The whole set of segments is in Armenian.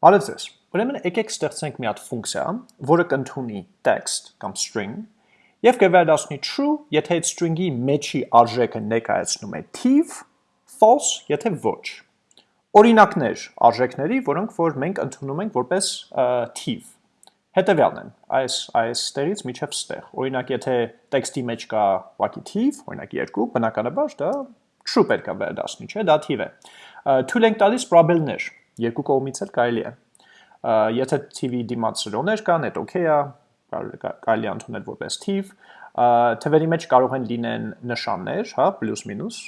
Բարև ձեզ։ Ուրեմն եկեք ստեղծենք մի հատ ֆունկցիա, որը կընդունի text կամ string եւ կվերադառնի true, եթե այդ string-ի մեջի արժեքը ներկայացնում է թիվ, false, եթե ոչ։ Օրինակներ արժեքների, որոնք որ մենք ընդունում ենք որպես թիվ։ Հետևյալն են, այս այս ստերից միջև ստեղ։ Օրինակ, եթե տեքստի մեջ կա ուղղակի թիվ, օրինակ 2, բնականաբար դա true պետք է վերադառնի, չէ՞, դա թիվ է։ Թույլ ենք տալիս probable-ներ, երկու կողմից էլ կարելի է։ Եթե TV դիմաց սրոներ կան, այդ օքեյ է, կարելի է ընդունել որպես թիվ։ Թվերի մեջ կարող են լինեն նշաններ, հա, պլյուս մինուս,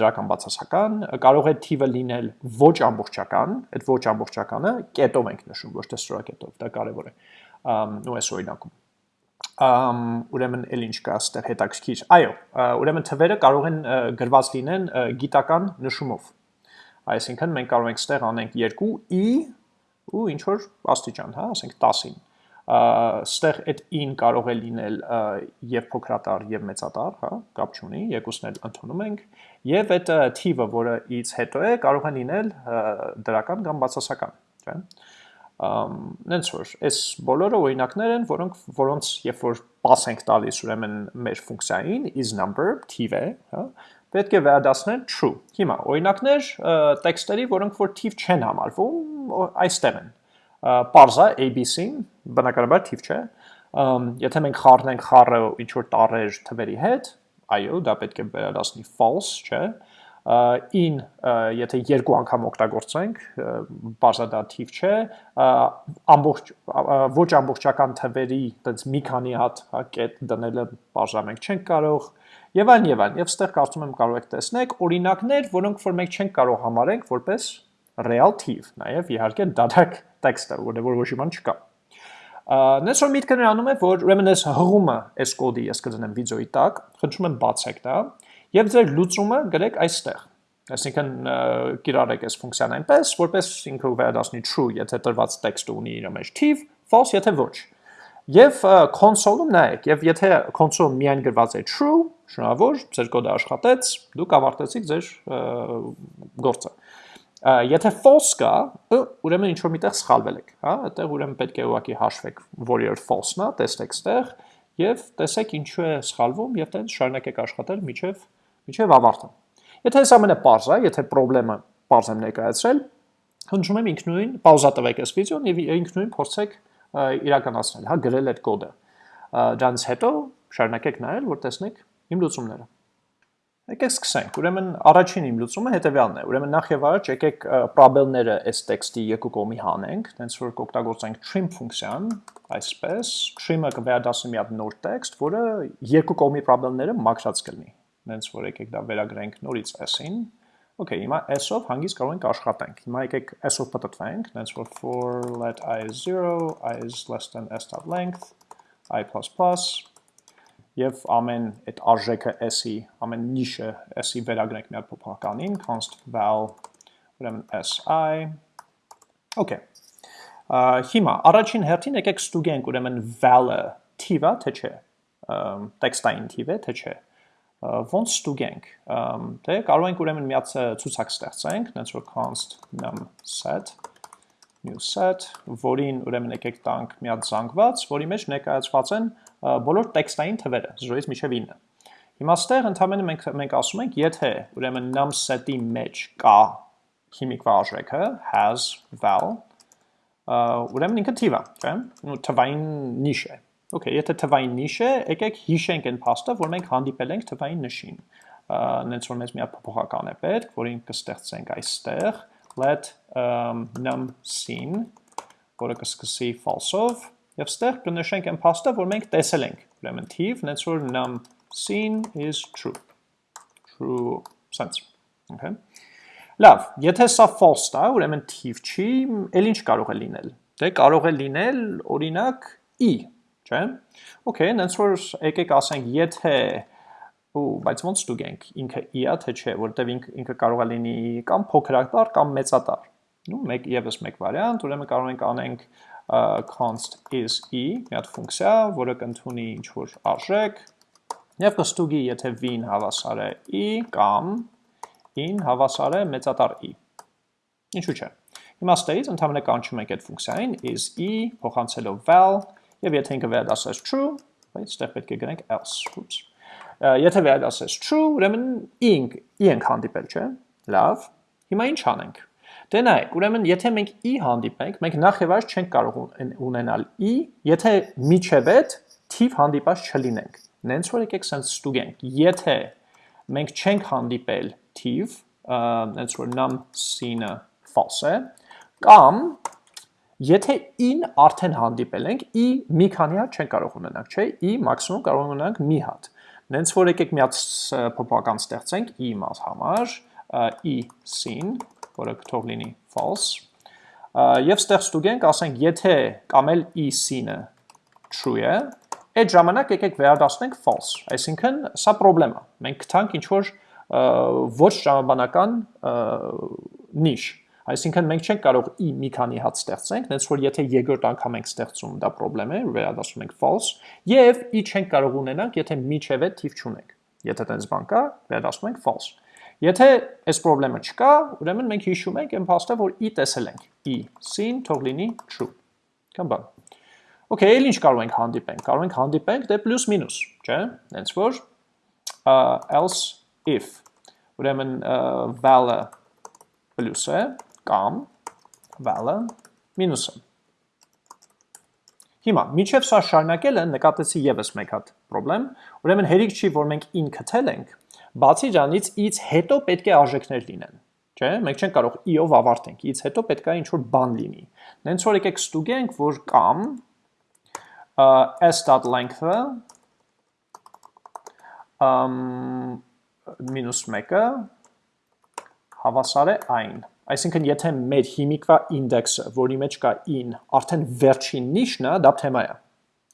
դրական բացասական, կարող է թիվը լինել ոչ ամբողջական, այդ ոչ ամբողջականը կետով ենք նշում, ոչ թե ստորակետով, դա կարևոր է։ Ու այս օրինակում ամ ուրեմն էլ ինչ կա այստեղ հետաքրքիր։ Այո, ուրեմն թվերը կարող են գրված լինեն գիտական նշումով Այսինքն մենք կարող ենք ստեղ անենք 2i ու ինչ որ աստիճան, հա, ասենք 10-ին։ Ստեղ այդ in կարող է լինել եւ փոքրատար եւ մեծատար, հա, կապ չունի, երկուսն էլ ընդունում ենք, եւ այդ թիվը, որը ից հետո է, կարող է լինել դրական կամ բացասական, չէ՞։ Նենց որ այս բոլորը օրինակներ են, որոնք որոնց երբ որ pass ենք տալիս ուրեմն մեր ֆունկցիային is number թիվ է, հա, պետք է վերադասնել true։ Հիմա օրինակներ տեքստերի, որոնք որ թիվ չեն համարվում, այստեղ են։ Parza ABC-ն բնականաբար թիվ չէ։ Եթե մենք խառնենք խառը ինչ որ տառեր թվերի հետ, այո, դա պետք է վերադասնի false, չէ in եթե երկու անգամ օգտագործենք բարձա դա թիվ չէ ամբողջ ոչ ամբողջական թվերի այդպես մի քանի հատ հա կետ դնելը բարձա մենք չենք կարող եւ այլն եւ այլն եւ ստեղ կարծում եմ կարող եք տեսնեք օրինակներ, որոնք որ մենք չենք կարող համարենք որպես real թիվ, նաեւ իհարկե դադակ տեքստը, որը որ ոչ իման չկա։ Նես որ միտքը նրանում է, որ ուրեմն այս հղումը այս կոդի ես կդնեմ վիդեոյի տակ, խնդրում եմ բացեք դա եւ ձեր լուծումը գրեք այստեղ։ Այսինքն կիրառեք այս ֆունկցիան այնպես, որպես ինքը վերադասնի true, եթե տրված տեքստը ունի իր մեջ թիվ, false, եթե ոչ։ Եվ console-ում նայեք, եւ եթե console միայն գրված է true, շնորհավոր, ձեր կոդը աշխատեց, դուք ավարտեցիք ձեր գործը։ Եթե false կա, ուրեմն ինչ որ միտեղ սխալվել եք, հա, այդտեղ ուրեմն պետք է ուղակի հաշվեք, որ իր false-ն է, տեսեք ստեղ եւ տեսեք ինչու է սխալվում եւ տենց շարունակեք աշխատել միջև միջև ավարտը։ Եթե այս ամենը པարզ է, եթե խնդրեմը པարզ եմ ներկայացրել, հնչում եմ ինքնուրույն պաուզա տվեք այս վիդեոն եւ ինքնուրույն փորձեք իրականացնել, հա, գրել այդ կոդը։ Դրանից հետո շարունակեք նայել, որ տեսնեք իմ լուծումները։ Եկեք սկսենք։ Ուրեմն առաջին իմ լուծումը հետևյալն է։ Ուրեմն նախ եւ առաջ եկեք probable-ները այս տեքստի երկու կողմի հանենք, տենց որ կօգտագործենք trim ֆունկցիան, այսպես, trim-ը կվերադասի մի հատ նոր տեքստ, որը երկու կողմի probable-ները մաքրած կլինի։ Տենց որ եկեք դա վերագրենք նորից s-ին։ Okay, հիմա s-ով հանգիստ կարող ենք աշխատենք։ Հիմա եկեք s-ով պատտվենք, տենց որ for let i is 0, i is less than s.length, i++, եւ ամեն այդ արժեքը s-ի, ամեն նիշը s-ի վերագրենք մի հատ փոփոխականին, const val ուրեմն si Okay։ Հիմա առաջին հերթին եկեք ստուգենք ուրեմն val-ը թիվա թե չէ։ Տեքստային թիվ է թե չէ։ Ոնց ստուգենք։ Դե կարող ենք ուրեմն մի հատ ցուցակ ստեղծենք, նենց որ const num set new set, որին ուրեմն եկեք տանք մի հատ զանգված, որի մեջ ներկայացված են բոլոր տեքստային թվերը 0-ից մինչև 9։ Հիմա ստեղ ընդհանրապես մենք մենք ասում ենք, եթե ուրեմն num set-ի մեջ կա քիմիկվա արժեքը has val, ուրեմն ինքը թիվ է, չէ՞։ Ու թվային նիշ է։ Okay, եթե թվային նիշ է, եկեք հիշենք այն փաստը, որ մենք հանդիպել ենք թվային նշին։ Նենց որ մեզ մի հատ փոփոխական է պետք, որին կստեղծենք այստեղ. Let um, num scene, որը կսկսի false-ով, եւ ստեղ կնշենք այն փաստը, որ մենք տեսել ենք։ Ուրեմն թիվ, նենց որ num scene is true։ True sense։ Okay։ Լավ, եթե սա false է, ուրեմն թիվ չի, ել ինչ կարող է լինել։ Դե կարող է լինել օրինակ i, չէ՞։ Okay, նենց որ եկեք ասենք, եթե ու բայց ոնց ստուգենք ինքը i-ա թե չէ, որտեվ ինքը, կարող է լինի կամ փոքրատար կամ մեծատար։ Նու մեկ եւս մեկ վարիանտ, ուրեմն կարող ենք անենք const is e, մի հատ ֆունկցիա, որը կընդունի ինչ որ արժեք, եւ կստուգի, եթե v-ին հավասար է e կամ in հավասար է մեծատար e։ Ինչու՞ չէ։ Հիմա ստեից ընդհանրապես կանչում ենք այդ ֆունկցիային is e փոխանցելով val եւ եթե ինքը վերադասես true, բայց այդտեղ պետք է գրենք else, oops եթե վերադասես true, ուրեմն ink i ենք հանդիպել, չէ՞։ Լավ։ Հիմա ինչ անենք։ Դե նայեք, ուրեմն եթե մենք i հանդիպենք, մենք նախ եւ այս չենք կարող ունենալ i, եթե միջև այդ թիվ հանդիպած չլինենք։ Նենց որ եկեք sense ստուգենք։ Եթե մենք չենք հանդիպել թիվ, նենց որ num sin-ը false է, կամ Եթե in արդեն հանդիպել ենք, i մի քանի հատ չեն կարող ունենանք, չէ՞, i մաքսիմում կարող ունենանք մի հատ։ Նենց որ եկեք մի հատ փոփոխական ստեղծենք i մաս համար, i sin, որը թող լինի false, եւ ստեղ ստուգենք, ասենք, եթե կամ էլ i sin-ը true է, այդ ժամանակ եկեք վերադասնենք false, այսինքն սա խնդրեմ է։ Մենք գտանք ինչ որ ոչ ժամանական նիշ, Այսինքն մենք չենք կարող i մի քանի հատ ստեղծենք, նենց որ եթե երկրորդ անգամ ենք ստեղծում, դա խնդրեմ է, վերադասում ենք false, եւ i չենք կարող ունենանք, եթե միջև է թիվ չունենք։ Եթե տենց բան կա, վերադասում ենք false։ Եթե այս խնդրեմը չկա, ուրեմն մենք հիշում ենք այն փաստը, որ i տեսել ենք։ i sin թող լինի true։ Կամ բան։ Okay, ել ինչ կարող ենք հանդիպենք։ Կարող ենք հանդիպենք դե պլյուս մինուս, չէ՞։ Հենց որ else if ուրեմն val-ը պլյուս է, կամ val-ը մինուսը։ Հիմա, միջև սա շարունակելը նկատեցի եւս մեկ հատ խնդրեմ, ուրեմն հերիք չի, որ մենք in քթել ենք, բացի դրանից i-ից հետո պետք է արժեքներ լինեն, չէ՞։ Մենք չենք կարող i-ով ավարտենք, i-ից հետո պետք է ինչ-որ բան լինի։ Նենց որ եկեք ստուգենք, որ կամ s.length-ը մինուս 1-ը հավասար է այն։ Այսինքն, եթե մեր հիմիկվա ինդեքսը, որի մեջ կա in, արդեն վերջին նիշն է, դա թեմա է։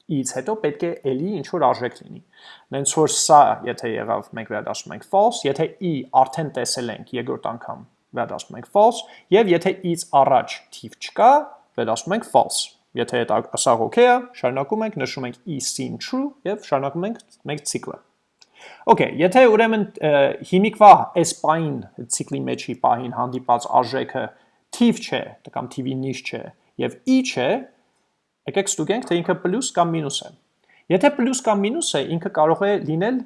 I-ից հետո պետք է էլի ինչ-որ արժեք լինի։ Նենց որ սա, եթե եղավ, մենք վերադասում ենք false, եթե i արդեն տեսել ենք երկրորդ անգամ, վերադասում ենք false, եւ եթե i-ից առաջ թիվ չկա, վերադասում ենք false։ Եթե դա սա է, շարունակում ենք, նշում ենք i sin true եւ շարունակում ենք մենք ցիկլը։ Okay, եթե ուրեմն հիմիկվա այս պահին ցիկլի մեջի պահին հանդիպած արժեքը թիվ չէ, կամ թիվի նիշ չէ, եւ i չէ, եկեք ստուգենք, թե ինքը պլյուս կամ մինուս է։ Եթե պլյուս կամ մինուս է, ինքը կարող է լինել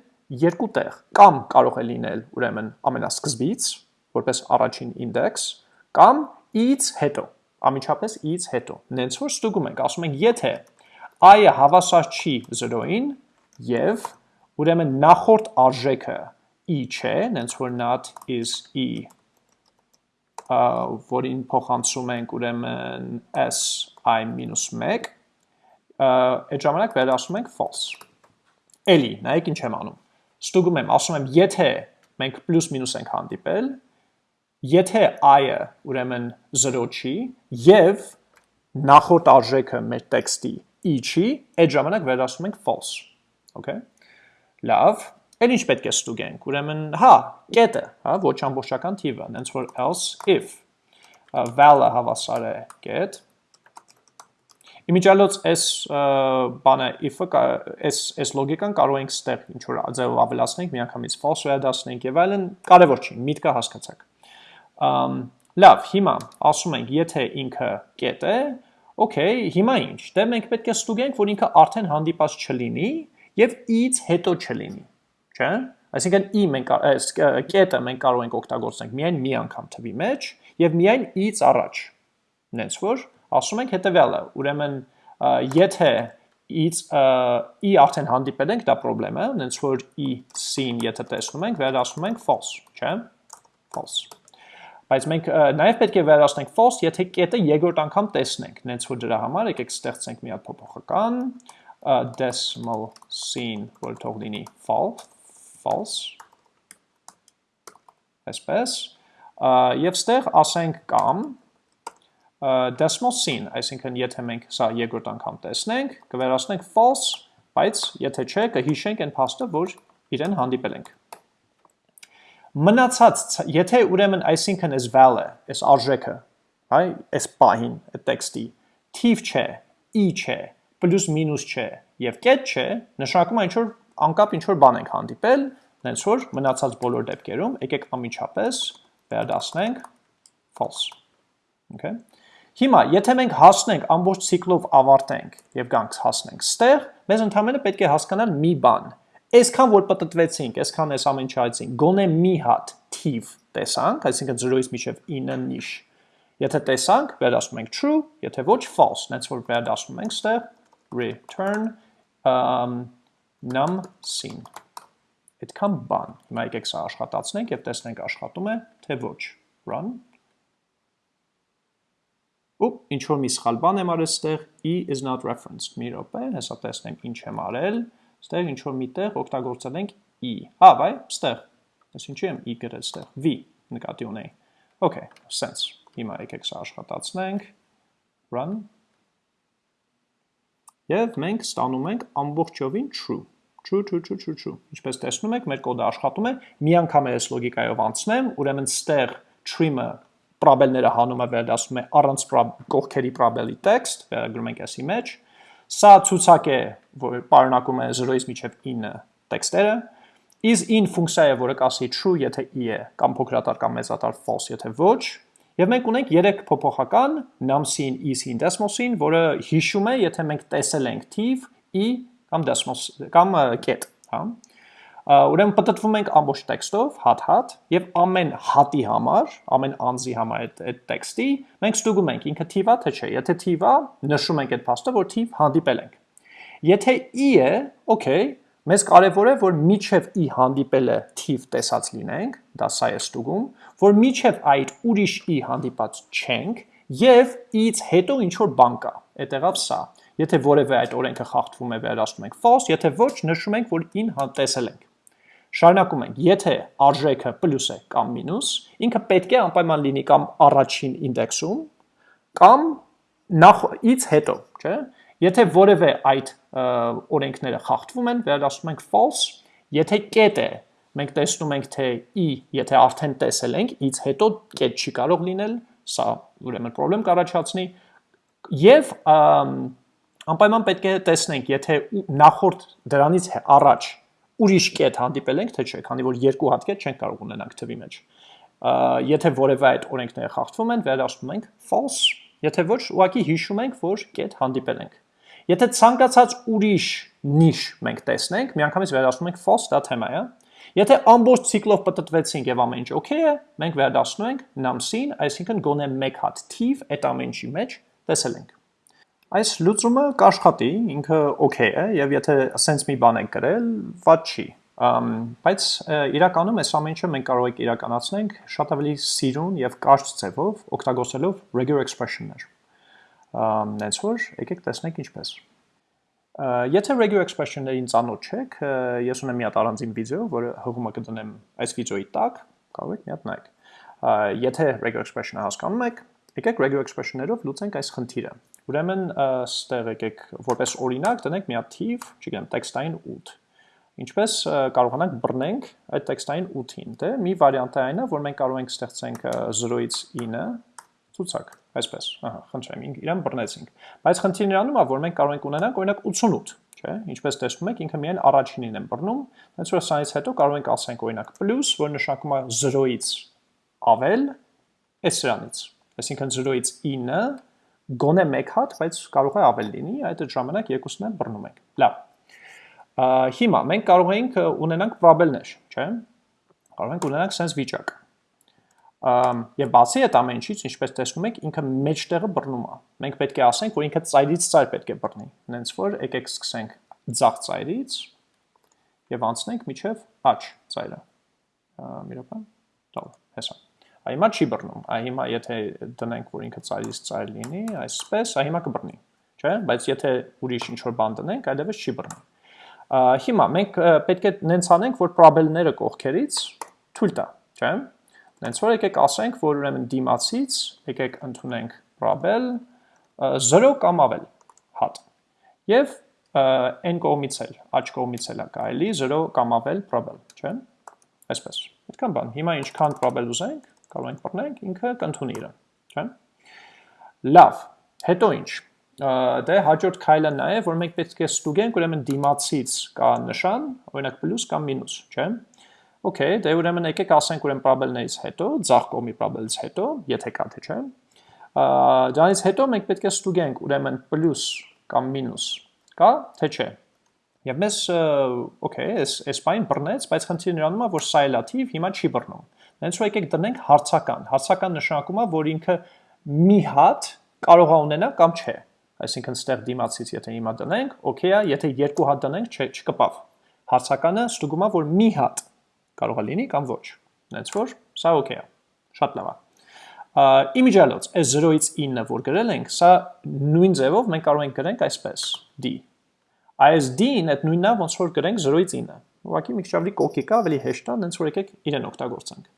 երկու տեղ, կամ կարող է լինել ուրեմն ամենասկզբից, որպես առաջին ինդեքս, կամ i-ից հետո, ամիջապես i-ից հետո։ Նենց որ ստուգում ենք, ասում ենք, եթե i-ը հավասար չի 0-ին եւ Ուրեմն նախորդ արժեքը e չէ, նենց որ not is e, որին փոխանցում ենք ուրեմն s i-1, այդ ժամանակ վերասում ենք false։ Էլի, նայեք ինչ եմ անում։ Ստուգում եմ, ասում եմ, եթե մենք պլյուս մինուս ենք հանդիպել, եթե i-ը ուրեմն 0 չի եւ նախորդ արժեքը մեր տեքստի e չի, այդ ժամանակ վերասում ենք false։ Okay։ Լավ, Էլ ինչ պետք է ստուգենք, ուրեմն, հա, կետը, հա, ոչ ամբողջական թիվը, նենց որ else if val-ը հավասար է կետ, Իմիջալոց այս բանը if-ը, այս այս լոգիկան կարող ենք ստեղ ինչ որ ձևով ավելացնենք, միանգամից false վերադասնենք եւ այլն, կարևոր չի, միտքը հասկացաք։ լավ, հիմա ասում ենք, եթե ինքը կետ է, okay, հիմա ինչ։ Դե մենք պետք է ստուգենք, որ ինքը արդեն հանդիպած չլինի, եւ i-ից հետո չլինի, չէ՞։ Այսինքն i մենք այս կետը մենք կարող ենք օգտագործենք միայն մի անգամ թվի մեջ եւ միայն i-ից առաջ։ Նենց որ ասում ենք հետեւյալը, ուրեմն եթե i-ից i արդեն հանդիպել ենք, դա խնդրեմ է, նենց որ sin եթե տեսնում ենք, վերադասում ենք false, չէ՞։ False բայց մենք նաև պետք է վերացնենք false, եթե կետը երկրորդ անգամ տեսնենք։ Նենց որ դրա համար եկեք ստեղծենք մի հատ փոփոխական, decimal scene որ թող լինի false, false այսպես եւ ստեղ ասենք կամ decimal scene, այսինքն եթե մենք սա երկրորդ անգամ տեսնենք, կվերացնենք false, բայց եթե չէ, կհիշենք այն փաստը, որ իրեն հանդիպել ենք։ Մնացած, եթե ուրեմն այսինքն այս val-ը, այս արժեքը, հայ, այս պահին, այդ տեքստի, թիվ չէ, i չէ, պլյուս մինուս չէ եւ կետ չէ, նշանակում է ինչ որ անկապ ինչ որ բան ենք հանդիպել, նենց որ մնացած բոլոր դեպքերում եկեք ամիջապես վերադասնենք false։ Okay։ Հիմա, եթե մենք հասնենք ամբողջ ցիկլով ավարտենք եւ գանք հասնենք ստեղ, մեզ ընդհանրապես պետք է հասկանալ մի բան։ Այսքան որ պատտվեցինք, այսքան այս ամեն չայցինք, գոնե մի հատ թիվ տեսանք, այսինքն 0-ից մինչև 9 նիշ։ Եթե տեսանք, վերադասում ենք true, եթե ոչ false, նենց որ վերադասում ենք ստեղ return um, num sin։ Այդքան բան։ Հիմա եկեք սա աշխատացնենք եւ տեսնենք աշխատում է, թե ոչ։ Run. Ուպ, ինչ որ մի սխալ բան եմ արել ստեղ, e is not referenced, մի րոպե, հեսա տեսնենք ինչ եմ արել, ստեղ ինչ որ միտեղ օգտագործել ենք e, հա, բայ, ստեղ, ես ինչի եմ e գրել ստեղ, v նկատի ունեի, okay, sense, հիմա եկեք սա աշխատացնենք, run, և մենք ստանում ենք ամբողջովին true, true, true, true, true, true, ինչպես տեսնում եք, մեր կոդը աշխատում է, մի անգամ է այս լոգիկայով անցնեմ, ուրեմն ստեղ trim-ը պրաբելները հանում է վերադասում է առանց կողքերի պրաբելի տեքստ, վերագրում ենք ասի մեջ, սա ցուցակ է, որ պարունակում է 0-ից մինչև 9 տեքստերը, is in ֆունկցիա է, որը կասի true, եթե i է, կամ փոքրատար կամ մեծատար false, եթե ոչ, եւ մենք ունենք 3 փոփոխական num-sin, is-in, desmos-in, որը հիշում է, եթե մենք տեսել ենք թիվ i կամ desmos կամ կետ, հա։ Ուրեմն պատտվում ենք ամբողջ տեքստով, հատ-հատ, եւ ամեն հատի համար, ամեն անձի համար այդ այդ տեքստի մենք ստուգում ենք ինքը թիվա թե չէ։ Եթե թիվա, նշում ենք այդ փաստը, որ թիվ հանդիպել ենք։ Եթե i է, okay, մեզ կարևոր է, որ միջև i հանդիպելը թիվ տեսած լինենք, դա սա է ստուգում, որ միջև այդ ուրիշ i հանդիպած չենք եւ i-ից հետո ինչ որ բան կա։ Այդեղավ սա։ Եթե որևէ այդ օրենքը խախտվում է, վերացնում ենք false, եթե ոչ, նշում ենք, որ in տեսել ենք։ Շարունակում ենք, եթե արժեքը պլյուս է կամ մինուս, ինքը պետք է անպայման լինի կամ առաջին ինդեքսում, կամ նախից հետո, չէ։ Եթե որևէ այդ օրենքները խախտվում են, վերադասում ենք false, եթե կետ է, մենք տեսնում ենք, թե i, եթե արդեն տեսել ենք, ից հետո կետ չի կարող լինել, սա ուրեմն պրոբլեմ կառաջացնի, եւ անպայման պետք է տեսնենք, եթե նախորդ դրանից առաջ ուրիշ կետ հանդիպել ենք, թե չէ, քանի որ երկու հատ կետ չենք կարող ունենանք թվի մեջ։ Եթե որևէ այդ օրենքները խախտվում են, վերադասում ենք false, եթե ոչ, ուղղակի հիշում ենք, որ կետ հանդիպել ենք։ Եթե ցանկացած ուրիշ նիշ մենք տեսնենք, միանգամից վերադասում ենք false, դա թեմա է։ Եթե ամբողջ ցիկլով պատտվեցինք եւ ամեն ինչ okay է, մենք վերադասնում ենք num-sin, այսինքն գոնե մեկ հատ թիվ այդ ամեն ինչի մեջ տեսել ենք։ Այս լուծումը կաշխատի, ինքը օքեյ է, եւ եթե սենց մի բան եք գրել, ված չի։ բայց իրականում այս ամեն ինչը մենք կարող ենք իրականացնենք շատ ավելի սիրուն եւ կարճ ձևով, օգտագործելով regular expression-ներ։ Ամ, նենց որ եկեք տեսնենք ինչպես։ Եթե regular expression-ներին ծանոթ չեք, ես ունեմ մի հատ առանձին վիդեո, որը հղումը կդնեմ այս վիդեոյի տակ, կարող եք մի հատ նայեք։ Եթե regular expression-ը հասկանում եք, եկեք regular expression-ներով լուծենք այս խնդիրը։ Ուրեմն ստեղ եկեք որպես օրինակ դնենք մի հատ թիվ, չգիտեմ, տեքստային 8։ Ինչպես կարողանանք բռնենք այդ տեքստային 8-ին, դե մի վարիանտ է այնը, որ մենք կարող ենք ստեղծենք 0-ից 9 ցուցակ, այսպես, ահա, խնդրեմ, իրան բռնեցինք։ Բայց խնդիրն իրանում է, որ մենք կարող ենք ունենանք օրինակ 88, չէ՞։ Ինչպես տեսնում եք, ինքը միայն առաջինին եմ բռնում, հենց որ սրանից հետո կարող ենք ասենք օրինակ պլյուս, որ նշանակում է 0-ից ավել, այս սրանից։ Այսինքն 0-ից 9 գոնե մեկ հատ, բայց կարող է ավել լինի, այդ ժամանակ երկուսն էլ բռնում ենք։ Լավ։ Հիմա մենք կարող ենք ունենանք պրոբելներ, չէ՞։ Կարող ենք ունենանք sense վիճակ։ Եվ բացի այդ ամեն ինչից, ինչպես տեսնում եք, ինքը մեջտեղը բռնում է։ Մենք պետք է ասենք, որ ինքը ծայրից ծայր պետք է բռնի։ Հենց որ եկեք սկսենք ձախ ծայրից եւ անցնենք միջև աջ ծայրը։ Մի րոպե։ Լավ, հեսա։ Այ հիմա չի բռնում։ Այ հիմա եթե դնենք, որ ինքը ծայրից ծայր լինի, այսպես, այ հիմա կբռնի, չէ՞։ Բայց եթե ուրիշ ինչ-որ բան դնենք, այլևս չի բռնի։ Հիմա մենք պետք է նենց անենք, որ պրոբելները կողքերից թույլ տա, չէ՞։ Նենց որ եկեք ասենք, որ ուրեմն դիմացից եկեք ընդունենք պրոբել 0 կամ ավել հատ։ Եվ n կողմից էլ, աջ կողմից էլ է կարելի 0 կամ ավել պրոբել, չէ՞։ Այսպես։ Այդքան բան։ Հիմա ինչքան պրոբել ուզենք, կարող ենք բռնենք, ինքը կընդունի իրան, չէ՞։ Լավ, հետո ինչ։ Դե հաջորդ քայլը նա է, որ մենք պետք է ստուգենք, ուրեմն դիմացից կա նշան, օրինակ պլյուս կամ մինուս, չէ՞։ Okay, դե ուրեմն եկեք ասենք ուրեմն պրոբելներից հետո, ձախ կողմի պրոբելից հետո, եթե կա թե չէ, Դրանից հետո մենք պետք է ստուգենք, ուրեմն պլյուս կամ մինուս կա, թե չէ։ Եվ մեզ, օքեյ, այս այս բան բռնեց, բայց խնդիրը նրանում է, որ սա է լաթիվ, հիմա չի բռնում։ Դենց որ եկեք դնենք հարցական։ Հարցական նշանակում է, որ ինքը մի հատ կարող է ունենա կամ չէ։ Այսինքն ստեղ դիմացից եթե հիմա դնենք, օքեյ է, եթե երկու հատ դնենք, չէ, չկպավ։ Հարցականը ստուգում է, որ մի հատ կարող է լինի կամ ոչ։ Դենց որ սա օքեյ է։ Շատ լավ է։ Իմիջալոց, այս 0-ից 9-ը, որ գրել ենք, սա նույն ձևով մենք կարող ենք գրենք այսպես, d։ Այս d-ին այդ նույնն է, ոնց որ գրենք 0-ից 9։ Ուղղակի մի քիչ ավելի կոկիկ է, ավելի հեշտ է, հենց որ եկեք իրեն օգտագործենք։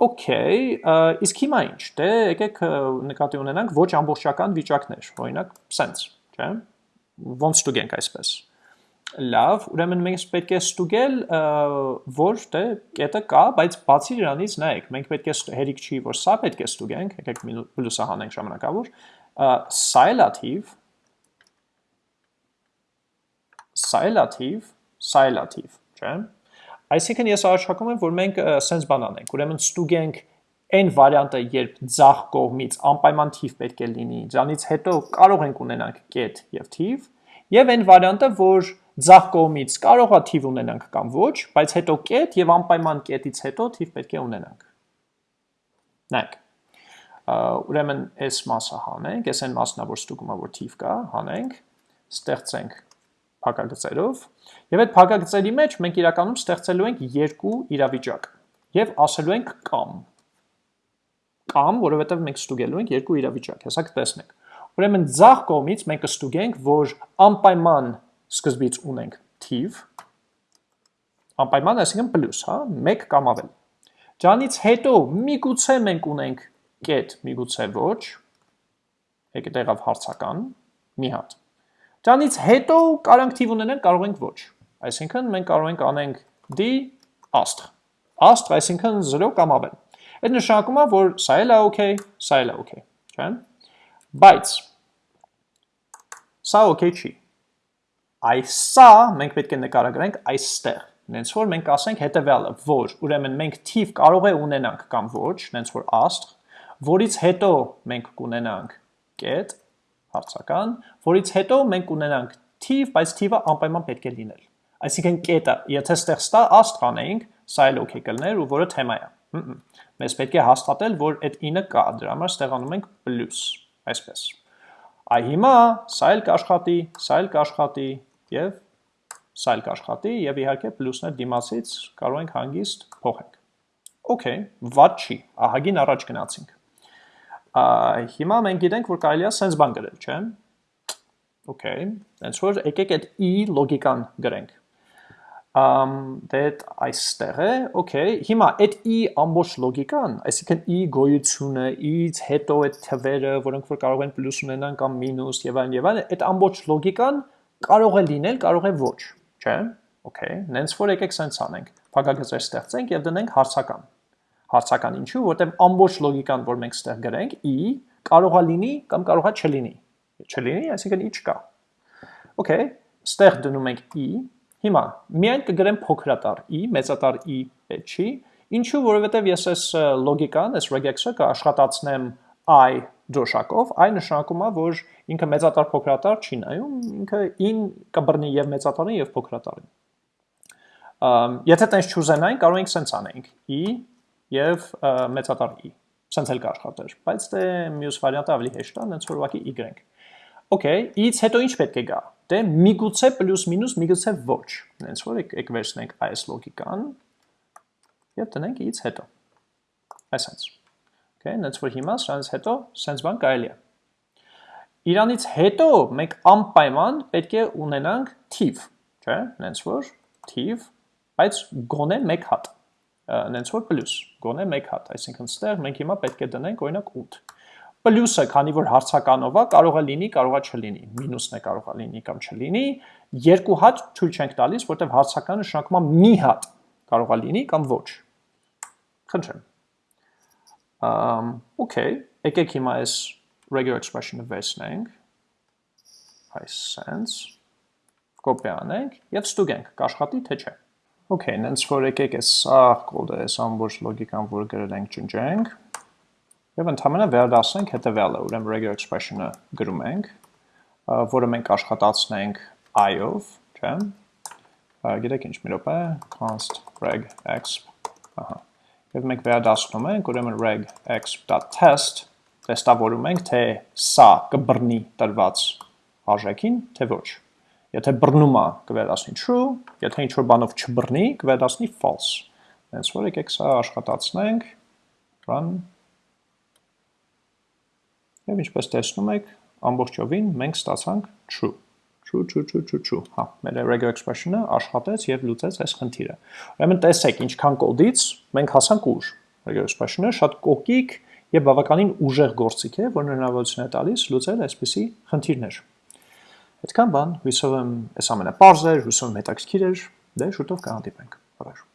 Okay, իսկ հիմա ինչ, դե եկեք նկատի ունենանք ոչ ամբողջական վիճակներ, օրինակ, sense, չէ՞։ Ոնց ստուգենք այսպես։ Լավ, ուրեմն մենք պետք է ստուգել, որ դե կետը կա, բայց բացի դրանից նայեք, մենք պետք է հերիք չի, որ սա պետք է ստուգենք, եկեք պլյուսը հանենք ժամանակավոր, սա է լաթիվ, սա է լաթիվ, սա է լաթիվ, չէ՞։ Այսինքն ես առաջարկում եմ, որ մենք սենց բան անենք, ուրեմն ստուգենք այն վարիանտը, երբ ձախ կողմից անպայման թիվ պետք է լինի, դրանից հետո կարող ենք ունենանք կետ եւ թիվ, եւ այն վարիանտը, որ ձախ կողմից կարող է թիվ ունենանք կամ ոչ, բայց հետո կետ եւ անպայման կետից հետո թիվ պետք է ունենանք։ Նայեք։ Ուրեմն այս մասը հանենք, այս այն մասն է, որ ստուգում է, որ թիվ կա, հանենք, ստեղծենք փակագծերով, եւ այդ փակագծերի մեջ մենք իրականում ստեղծելու ենք երկու իրավիճակ եւ ասելու ենք կամ կամ, որովհետեւ մենք ստուգելու ենք երկու իրավիճակ։ Հեսա կտեսնենք։ Ուրեմն ձախ կողմից մենք կստուգենք, որ անպայման սկզբից ունենք թիվ, անպայման, այսինքն պլյուս, հա, 1 կամ ավել։ Դրանից հետո միգուցե մենք ունենք կետ, միգուցե ոչ, եկե տեղավ հարցական, մի հատ։ Դրանից հետո կարանք թիվ ունենենք, կարող ենք ոչ։ Այսինքն մենք կարող ենք անենք d աստղ։ Աստղ, այսինքն 0 կամ ավել։ Այդ նշանակում է, որ սա էլ է օքեյ, սա էլ է օքեյ, չէ՞։ Բայց սա օքեյ չի Այսա մենք պետք է նկարագրենք այստեղ։ Նենց որ մենք ասենք հետևյալը, որ ուրեմն մենք թիվ կարող է ունենանք կամ ոչ, նենց որ աստղ, որից հետո մենք կունենանք կետ, հարցական, որից հետո մենք կունենանք թիվ, բայց թիվը անպայման պետք է լինել։ Այսինքն կետը, եթե ստեղ ստա աստղ անեինք, սա էլ օքեյ կլներ ու որը թեմա է։ Մեզ պետք է հաստատել, որ այդ 9 կա, դրա համար ստեղանում ենք պլյուս, այսպես։ Այ հիմա սա էլ կաշխատի, սա էլ կաշխատի, եւ սա էլ կաշխատի եւ իհարկե պլյուսներ դիմացից կարող ենք հանգիստ փոխենք։ Okay, ված չի, ահագին առաջ գնացինք։ հիմա մենք գիտենք, որ կարելի է sense բան գրել, չէ՞։ Okay, հենց որ եկեք այդ e լոգիկան գրենք um that այստեղ է okay հիմա այդ e ամբողջ լոգիկան այսինքն e գոյությունը e-ից հետո այդ թվերը որոնք որ կարող են պլյուս ունենան կամ մինուս եւ այլն եւ այլն այդ ամբողջ լոգիկան կարող է լինել, կարող է ոչ, չէ՞։ Okay, նենց որ եկեք սենց անենք։ Փակագծեր ստեղծենք եւ դնենք հարցական։ Հարցական ինչու, որտեղ ամբողջ լոգիկան, որ մենք ստեղ գրենք, i կարող է լինի կամ կարող է չլինի։ Չլինի, այսինքն ի չկա։ Okay, ստեղ դնում ենք i, հիմա միայն կգրեմ փոքրատար i, մեծատար i պետք չի, ինչու, որովհետև ես այս լոգիկան, այս regex-ը կաշխատացնեմ i դրոշակով, այն նշանակում է, որ ինքը մեծատար փոքրատար չի նայում, ինքը in կբռնի եւ մեծատարին եւ փոքրատարին։ Եթե տենց չուզենային, կարող ենք սենց անենք. i եւ մեծատար i։ Սենց էլ կաշխատեր, բայց դե մյուս վարիանտը ավելի հեշտ է, հենց որ ուղղակի y։ Okay, i-ից հետո ինչ պետք է գա։ Դե միգուցե պլյուս մինուս, միգուցե ոչ։ Հենց որ եք վերցնենք այս լոգիկան եւ տնենք i-ից հետո։ Այսպես Okay, նենց որ հիմա սրանից հետո սենց բան կարելի է։ Իրանից հետո մենք անպայման պետք է ունենանք թիվ, չէ, նենց որ թիվ, բայց գոնե մեկ հատ, նենց որ պլյուս, գոնե մեկ հատ, այսինքն ստեղ մենք հիմա պետք է դնենք օրինակ 8։ Պլյուսը, քանի որ հարցականով է, կարող է լինի, կարող է չլինի, մինուսն է կարող է լինի կամ չլինի, երկու հատ թույլ չենք տալիս, որտեղ հարցականը նշանակում է մի հատ կարող է լինի կամ ոչ։ Խնդրեմ Um, okay, եկեք հիմա այս regular expression-ը վերցնենք, այս sense, կոպի անենք և ստուգենք, կաշխատի թե չէ։ Okay, նենց որ եկեք այս սաղ կոդը, այս ամբողջ լոգիկան, որ գրել ենք ճնջենք, Եվ ընդհանրապես վերադասենք հետևյալը, ուրեմն regular expression-ը գրում ենք, որը մենք աշխատացնենք i-ով, չէ՞։ Գիտեք ինչ մի րոպե, const reg exp, ահա։ Եվ մենք վերադասնում ենք, ուրեմն reg exp.test տեստավորում ենք, թե սա կբռնի տրված արժեքին, թե ոչ։ Եթե բռնում է, կվերադասնի true, եթե ինչ-որ բանով չբռնի, կվերադասնի false։ Հենց որ եկեք սա աշխատացնենք, run. Եվ ինչպես տեսնում եք, ամբողջովին մենք ստացանք true։ True, true, true, true, true։ Հա, մեր regular expression-ը աշխատեց եւ լուծեց այս խնդիրը։ Ուրեմն տեսեք, ինչքան կոդից մենք հասանք ուր։ Regular expression-ը շատ կոկիկ եւ բավականին ուժեղ գործիք է, որն հնարավորություն է տալիս լուծել այսպիսի խնդիրներ։ Այդքան բան, հույսով եմ այս ամենը པարզ էր, հույսով եմ հետաքրքիր էր, դե շուտով կհանդիպենք։ Բարև։